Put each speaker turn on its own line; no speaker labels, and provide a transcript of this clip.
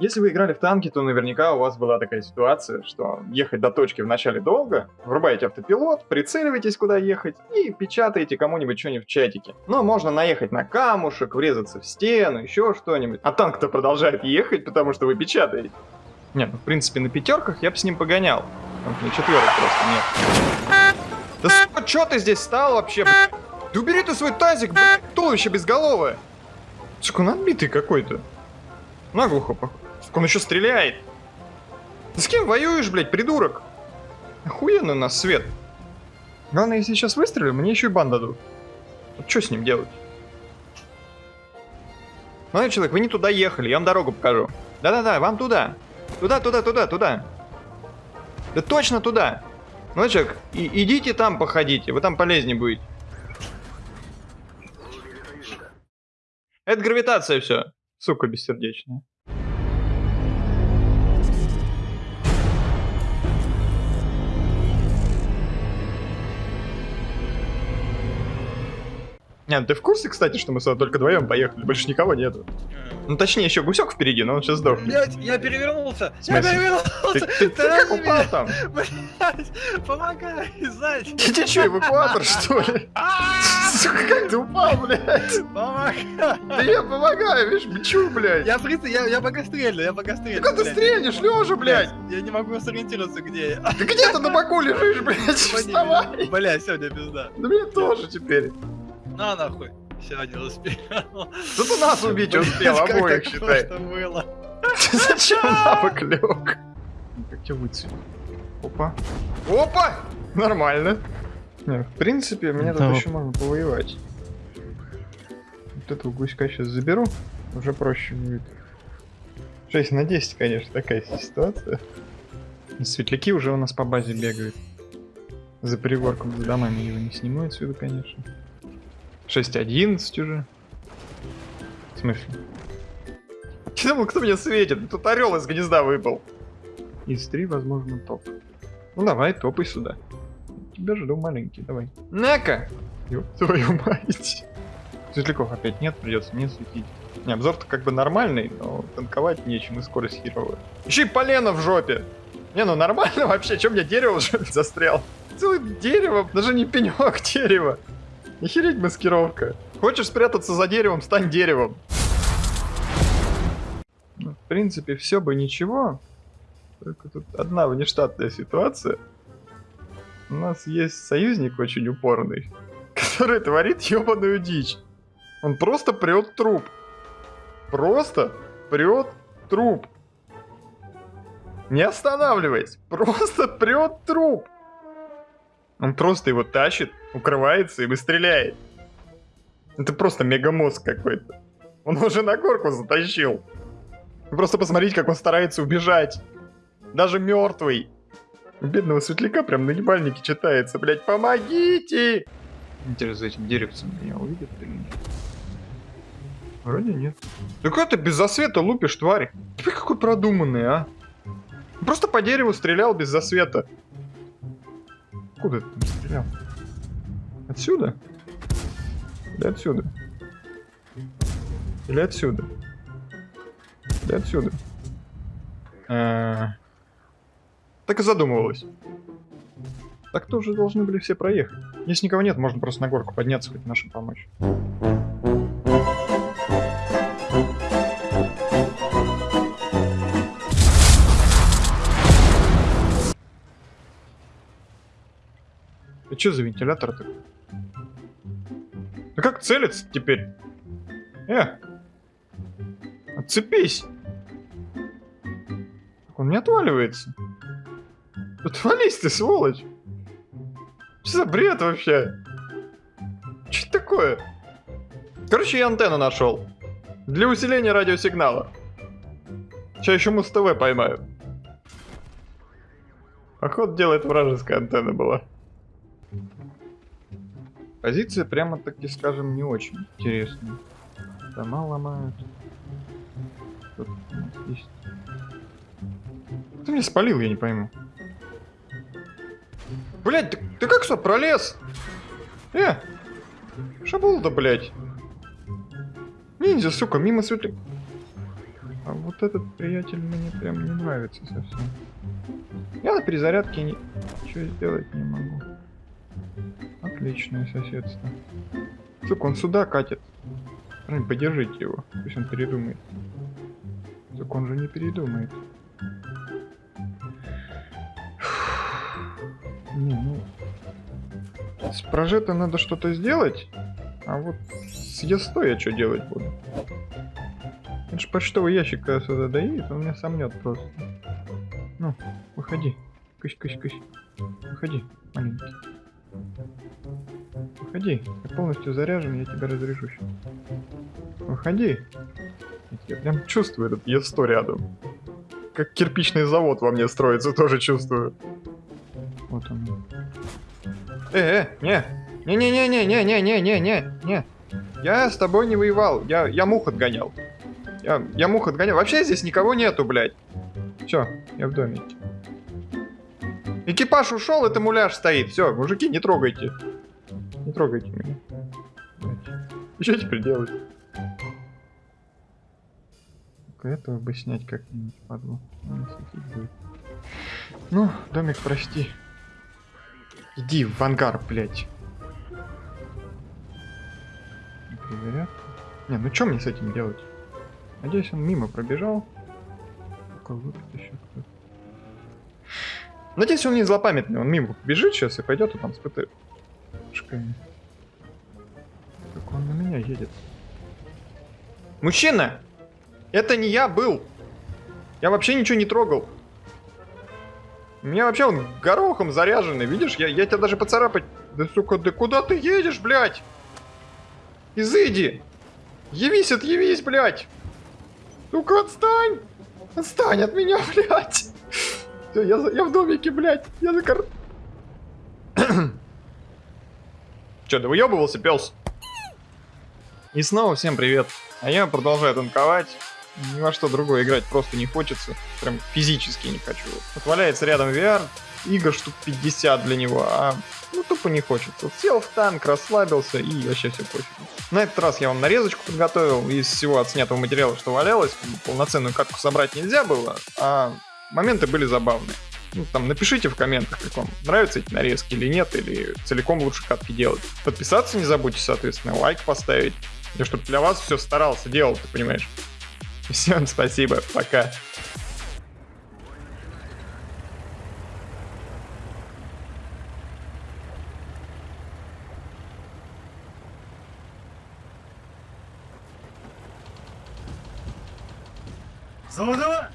Если вы играли в танки, то наверняка у вас была такая ситуация, что ехать до точки вначале долго, врубаете автопилот, прицеливаетесь, куда ехать, и печатаете кому-нибудь что-нибудь в чатике. Но можно наехать на камушек, врезаться в стену, еще что-нибудь. А танк-то продолжает ехать, потому что вы печатаете. Нет, ну, в принципе, на пятерках я бы с ним погонял. На четверок просто нет. Да сука, чё ты здесь стал вообще, блядь? Да убери ты свой тазик, блядь, туловище безголовое. Сука, он отбитый какой-то. Наглухо, похуй. Сука, он еще стреляет. Ты с кем воюешь, блядь, придурок? Охуенно у нас свет. Главное, если сейчас выстрелю, мне еще и бан дадут. Вот что с ним делать? Молодой человек, вы не туда ехали, я вам дорогу покажу. Да-да-да, вам туда. Туда, туда, туда, туда. Да точно туда. Молодой человек, и, идите там походите, вы там полезнее будете. Это гравитация все. Сука бессердечная. Ну ты в курсе, кстати, что мы сюда только вдвоем поехали? Больше никого нету. Ну точнее, еще гусек впереди, но он сейчас сдохнет.
Блять, я перевернулся! Я перевернулся!
Ты, ты- ты как упал там?
Блять, помогай, сзади!
Ты, ты что, эвакуатор, что ли? Сука, как ты упал, блядь?
Помогай!
Да я помогаю, видишь, мчу, блядь.
Я, в я, я пока стрельну, я пока стрельну.
Как ты стрельнешь, лежа, блядь?
Я не могу сориентироваться, где я.
Ты где ты на боку лежишь, блядь? Вставай.
Бля, сегодня пизда.
Да мне тоже теперь.
На нахуй. Все, не успел.
Зато нас убить успел, обоих, считай.
просто было.
Зачем на бок лег? Как тебя выцепить? Опа. Опа! Нормально. Не, в принципе, мне тут еще можно повоевать. Вот этого гуська сейчас заберу, уже проще будет. 6 на 10, конечно, такая ситуация. Светляки уже у нас по базе бегают. За пригорком, за домами его не сниму отсюда, конечно. 6.11 уже. В смысле? Я думал, кто меня светит? Тут орел из гнезда выпал. Из 3, возможно, топ. Ну давай, топай сюда. Тебя жду, маленький, давай. На-ка! Твою мать. Светляков опять нет, придется мне светить. Не, обзор-то как бы нормальный, но танковать нечем и скорость херовая. Еще и полено в жопе. Не, ну нормально вообще, чем мне дерево в жопе застрял? Целое дерево, даже не пенек дерева. Охереть маскировка. Хочешь спрятаться за деревом, стань деревом. Ну, в принципе, все бы ничего. Только тут одна внештатная ситуация. У нас есть союзник очень упорный, который творит ебаную дичь. Он просто прет труп. Просто прет труп. Не останавливаясь, просто прет труп. Он просто его тащит, укрывается и выстреляет. Это просто мегамозг какой-то. Он уже на горку затащил. Просто посмотрите, как он старается убежать. Даже мертвый. Бедного светляка прям на ебальнике читается, блять, помогите! Интересно, за этим деревцем меня увидят или нет? Вроде нет. Да как ты без засвета лупишь, тварь? Ты какой продуманный, а? Просто по дереву стрелял без засвета. Куда ты там стрелял? Отсюда? Или отсюда? Или отсюда? Или отсюда? А, Так и задумывалась. Так тоже должны были все проехать. Если никого нет, можно просто на горку подняться, хоть нашим помочь. И что за вентилятор такой? Да как целиться теперь? Э! Отцепись! Он не отваливается. Отвались ты, сволочь! Что за бред вообще? Что такое? Короче, я антенну нашел. Для усиления радиосигнала. Сейчас еще Муз-ТВ поймаю. Поход делает вражеская антенна была. Позиция прямо таки, скажем, не очень интересная. Дома ломают. Тут есть. Ты меня спалил, я не пойму. Блять, ты, ты как сюда пролез? Э! Шабулда, блять. Ниндзя, сука, мимо светли. А вот этот приятель мне прям не нравится совсем. Я на перезарядке ни- ничего сделать не могу. Отличное соседство. Сука, он сюда катит. Блин, подержите его. Пусть он передумает. Так он же не передумает. Не, ну... С прожетом надо что-то сделать. А вот с естой я что делать буду? Это ж почтовый ящик, когда сюда доедет, он меня сомнет просто. Ну, выходи. Кысь, кысь, кысь. Выходи, маленький. Выходи. Я полностью заряжен, я тебя разряжу щас. Выходи. Я прям чувствую этот Е100 рядом. Как кирпичный завод во мне строится, тоже чувствую. Вот он. Э, э, не. Не-не-не-не-не-не-не-не-не. Не. Я с тобой не воевал. Я, я мух отгонял. Я, я мух отгонял. Вообще здесь никого нету, блядь. Все, я в домике. Экипаж ушел, это муляж стоит. Все, мужики, не трогайте. Не трогайте меня. Что теперь делать? Только этого бы снять как-нибудь, падлу. Ну, домик, прости. Иди в ангар, блядь. Перезарядка. Не, ну что мне с этим делать? Надеюсь, он мимо пробежал. Надеюсь, он не злопамятный. Он мимо бежит сейчас и пойдет, и там с ПТ. Шками. Только он на меня едет. Мужчина! Это не я был! Я вообще ничего не трогал. У меня вообще он горохом заряженный, видишь? Я, я тебя даже поцарапать... Да, сука, да куда ты едешь, блядь? Изыди! Явись, отъявись, блядь! Сука, отстань! Отстань от меня, блядь! Все, я, я в домике, блядь! Я за кар... Че, да выебывался, пес? И снова всем привет. А я продолжаю танковать. Ни во что другое играть просто не хочется. Прям физически не хочу. Вот валяется рядом VR, игр штук 50 для него, а ну тупо не хочется. Сел в танк, расслабился и вообще все пофиг. На этот раз я вам нарезочку подготовил из всего отснятого материала, что валялось. Полноценную катку собрать нельзя было, а моменты были забавные. Ну, там напишите в комментах, как вам нравятся эти нарезки или нет, или целиком лучше катки делать. Подписаться не забудьте, соответственно, лайк поставить. Я чтобы для вас все старался, делал, ты понимаешь. Всем спасибо, пока.
Заводова!